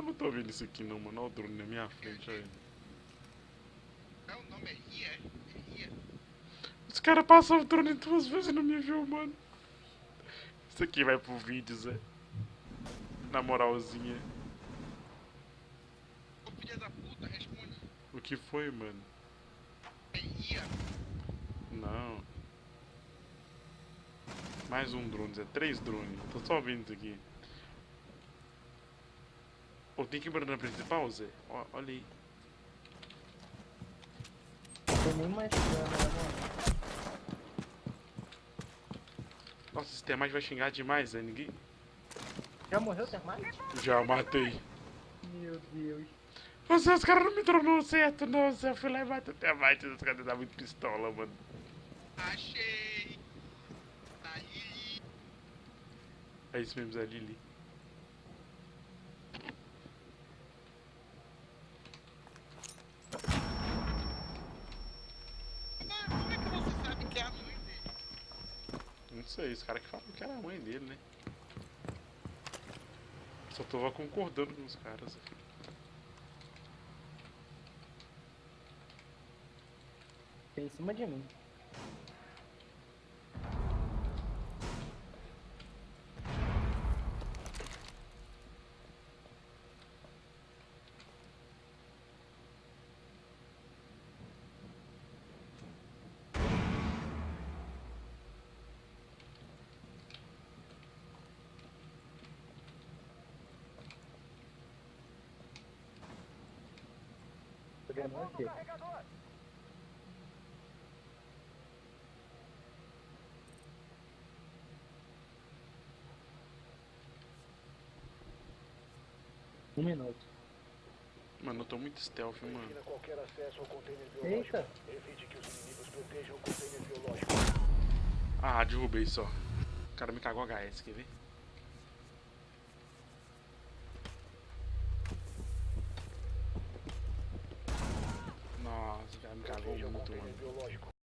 Eu não tô vendo isso aqui não, mano. Olha o drone na minha frente, olha ele. É o nome é Ria, é? É Ria. Os caras passam o drone duas vezes e não me viu, mano. Isso aqui vai pro vídeo, Zé. Na moralzinha. Ô filha da puta, responde. O que foi, mano? É Ria. Não. Mais um drone, Zé. Três drones. Tô só vendo isso aqui. Pô, tem que ir na principal, Zé? Ó, olha aí. Não tem nem mais câmera, mano. Nossa, esse Termite vai xingar demais, Zé. Ninguém... Já morreu o termite? Já matei. Meu Deus. Você, os caras não me tronou certo, não. Zé. Eu fui lá e matei o Termite. Os caras davam muito pistola, mano. Achei. Tá aí. É isso mesmo, Zé Lili. Mas como é que você sabe que é a mãe dele? Não sei, os caras que falam que era a mãe dele, né? Só tô concordando com os caras. Tem em cima de mim. Ganhando aqui. Um minuto. Mano, eu tô muito stealth, mano. Eita! Evite que os inimigos protejam o container biológico. Ah, derrubei só. O cara me cagou HS, quer ver? Nossa, o cara me cagou Proteja o muito, mano.